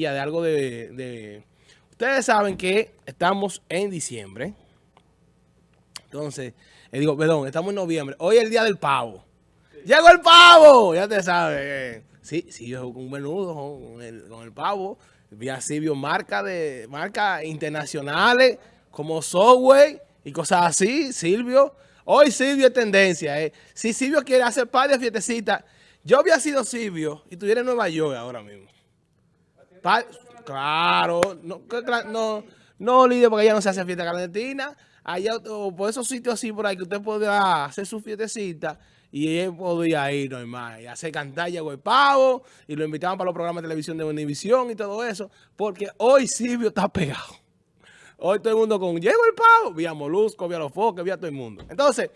de algo de, Ustedes saben que estamos en diciembre. Entonces, eh, digo, perdón, estamos en noviembre. Hoy es el día del pavo. ¡Llegó el pavo! Ya te sabes. Sí, sí, yo un menudo con el, pavo. Vi así, vio marca de marcas internacionales como Subway y cosas así. Silvio. Hoy Silvio es tendencia. Eh. Si Silvio quiere hacer par de fiestecitas, yo había sido Silvio y estuviera en Nueva York ahora mismo claro, no, no, no, porque allá no se hace fiesta clandestina. Allá, por esos sitios así por ahí, que usted podía hacer su fiestecita y él podía ir normal, y hacer cantar, llegó el pavo, y lo invitaban para los programas de televisión de Univisión y todo eso, porque hoy Silvio está pegado. Hoy todo el mundo con, llegó el pavo, vía Molusco, vía los foques, vía todo el mundo. Entonces,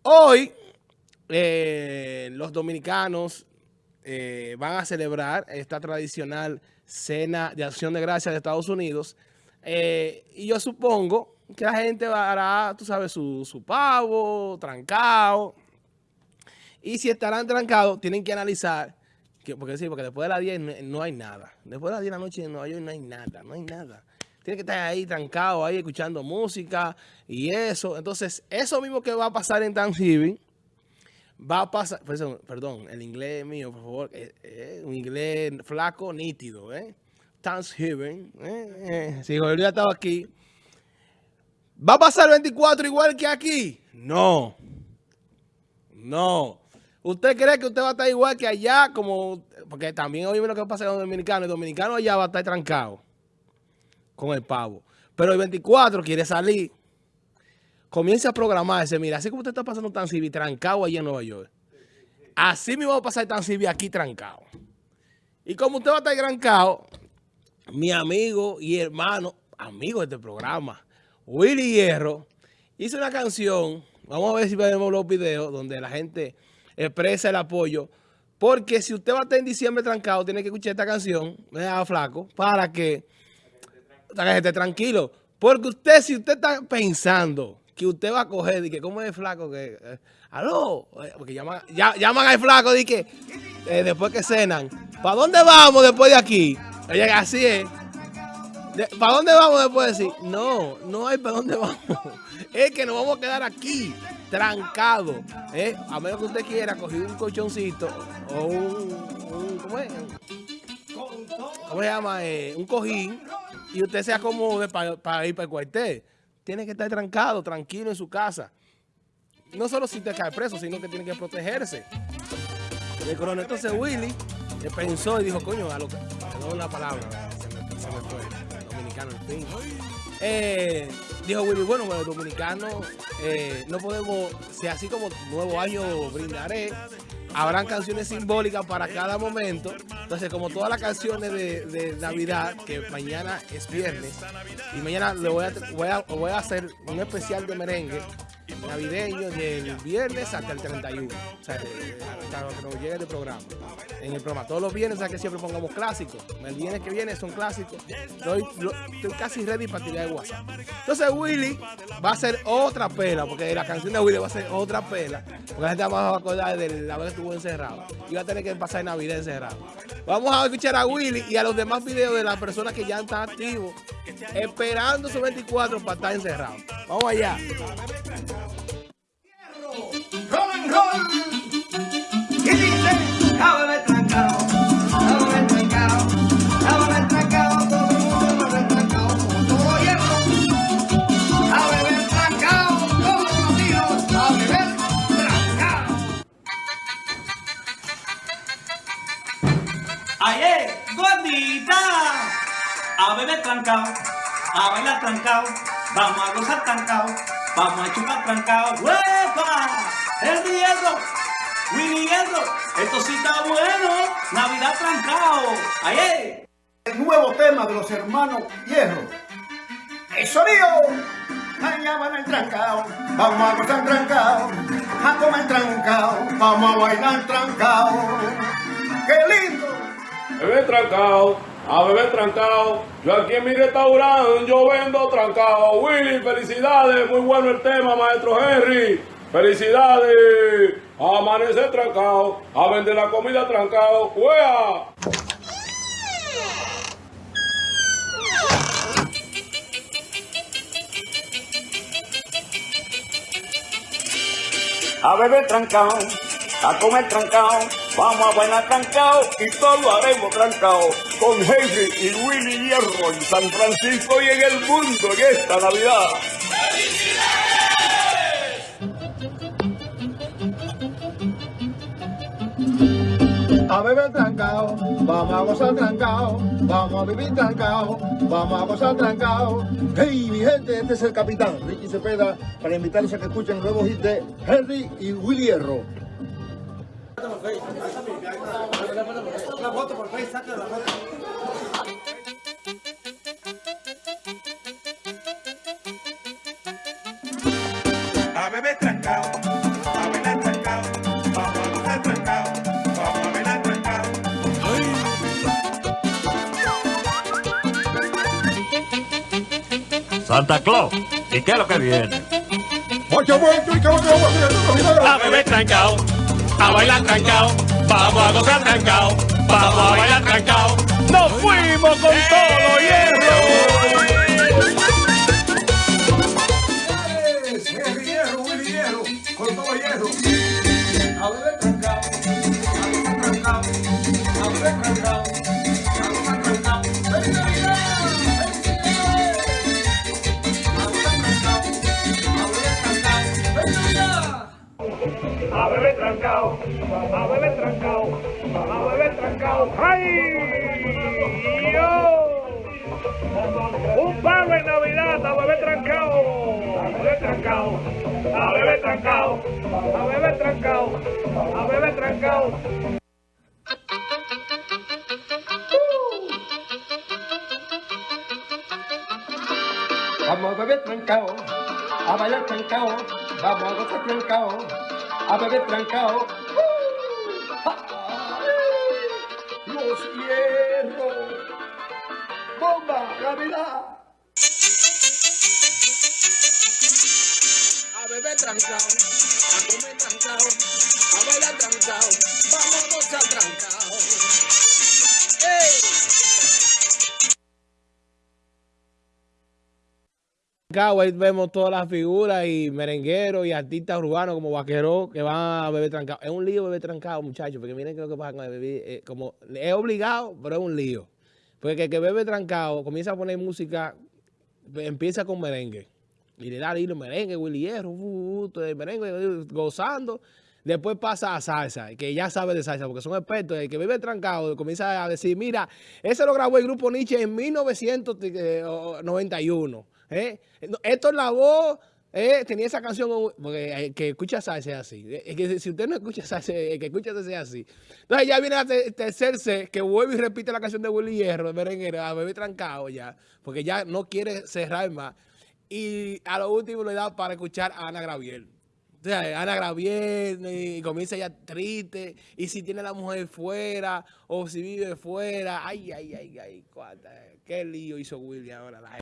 hoy eh, los dominicanos eh, van a celebrar esta tradicional cena de acción de gracias de Estados Unidos. Eh, y yo supongo que la gente hará, tú sabes, su, pavo, trancado. Y si estarán trancados, tienen que analizar, que, porque sí, porque después de las 10 no, hay nada. Después de las 10 de la noche en Nueva York no hay nada, no hay nada. Tienen que estar ahí trancado, ahí escuchando música y eso. Entonces, eso mismo que va a pasar en Thanksgiving, va a pasar, perdón, el inglés mío, por favor, eh, eh, un inglés flaco, nítido, ¿eh? Thanksgiving, ¿eh? eh si Jorge estaba aquí, ¿va a pasar el 24 igual que aquí? No, no. ¿Usted cree que usted va a estar igual que allá? como Porque también oíme lo que pasa con los dominicanos. El dominicano allá va a estar trancado con el pavo. Pero el 24 quiere salir comience a programarse. Mira, así como usted está pasando tan civil trancado allá en Nueva York, así mismo va a pasar tan civil aquí trancado. Y como usted va a estar trancado, mi amigo y hermano, amigo de este programa, Willy Hierro, hizo una canción, vamos a ver si vemos los videos, donde la gente expresa el apoyo. Porque si usted va a estar en diciembre trancado, tiene que escuchar esta canción, me da flaco, para que, para que esté tranquilo. Porque usted, si usted está pensando que usted va a coger, y que como es flaco, que, eh, aló, eh, porque llaman, llaman al flaco, y que eh, después que cenan, ¿para dónde vamos después de aquí? así es. ¿Para dónde vamos después de decir? No, no hay para dónde vamos. Es que nos vamos a quedar aquí, trancados. A menos que usted quiera coger un colchoncito o un, ¿cómo es? ¿Cómo se llama? un cojín y usted se acomode para ir para el cuartel tiene que estar trancado, tranquilo en su casa. No solo si te cae preso, sino que tiene que protegerse. El coronel entonces Willy pensó y dijo, coño, a lo que, perdón la palabra, se me, fue, dominicano el fin. Eh, dijo Willy, bueno, los dominicanos eh, no podemos, si así como nuevo año brindaré, habrán canciones simbólicas para cada momento. Entonces, como todas las canciones de, Navidad, que mañana es viernes, y mañana le voy a, voy a, voy a hacer un especial de merengue navideño del viernes hasta el 31. O sea, hasta que nos llegue el programa. En el programa. Todos los viernes, o sea, que siempre pongamos clásicos. El viernes que viene son clásicos. Estoy, casi ready para tirar el WhatsApp. Entonces Willy va a hacer otra pela, porque la canción de Willy va a ser otra pela. Porque la gente va a acordar de la vez que estuvo encerrado. Y va a tener que pasar Navidad encerrado. Vamos a escuchar a Willy y a los demás videos de las personas que ya están activos, esperando su 24 para estar encerrados. Vamos allá. Ayer, trancado, a bailar trancado, vamos a gozar trancado, vamos a chupar trancado, ¡huepa! El hierro, Willy Hierro, esto sí está bueno, Navidad trancado, ayer. El nuevo tema de los hermanos Hierro, el sonido, allá van el trancado, vamos a gozar trancado, a comer trancado, vamos a bailar trancado, qué lindo beber trancado, a beber trancao. Yo aquí en mi restaurante, yo vendo trancado. Willy, felicidades, muy bueno el tema, maestro Henry. Felicidades, A amanecer trancao, a vender la comida trancao. ¡Wea! A beber trancao, a comer trancao, vamos a bailar trancao y todo lo haremos trancao con Henry y Willy Hierro en San Francisco y en el mundo en esta Navidad. A beber trancao, vamos a gozar trancao, vamos a vivir trancao, vamos a gozar trancao. Hey, mi gente, este es el capitán Ricky Cepeda para invitarlos a que escuchen el nuevo hit de Henry y Willy Hierro. A beber trancao, a bailar trancao, vamos a gozar trancao, vamos a bailar trancao. Santa Claus, ¿y qué es lo que viene? a beber trancao, a bailar trancao, vamos a gozar trancao, vamos a bailar trancao. Nos fuimos con todo trancao, a beber trancao. ¡Ay! ¡Yo! Un palo en Navidad a beber trancao, a beber trancao, a beber trancao, a beber trancao, a beber trancao. Vamos a beber trancao, a bailar trancao, vamos a gozar trancao, a beber trancao. Los hierros, bomba, Navidad. A beber trancao, a comer trancao, a bailar trancao, Ahí vemos todas las figuras y merengueros y artistas urbanos como vaqueros que van a beber trancao. Es un lío beber trancao, muchachos, porque miren qué es lo que pasa con el beber. eh, como, es obligado, pero es un lío. Porque el que bebe trancao comienza a poner música, empieza con merengue. Y le da hilo merengue, Willy Hierro, uh, uh, el merengue, uh, gozando. Después pasa a salsa, que ya sabe de salsa, porque son expertos. El que vive trancado comienza a decir, mira, ese lo grabó el grupo Nietzsche en 1991. ¿Eh? Esto es la voz, ¿eh? tenía esa canción, porque el que escucha salsa es así. Que si usted no escucha salsa, el que escucha salsa es así. Entonces ya viene el tercer que vuelve y repite la canción de Willy Hierro, de merenguero, a bebé trancado ya, porque ya no quiere cerrar más. Y a lo último le da para escuchar a Ana Graviel. O sea, Ana Graviel y comienza ya triste. Y si tiene la mujer fuera o si vive fuera. Ay, ay, ay, ay. Cuánta, qué lío hizo Willy ahora. La